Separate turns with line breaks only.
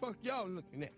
Fuck y'all looking at?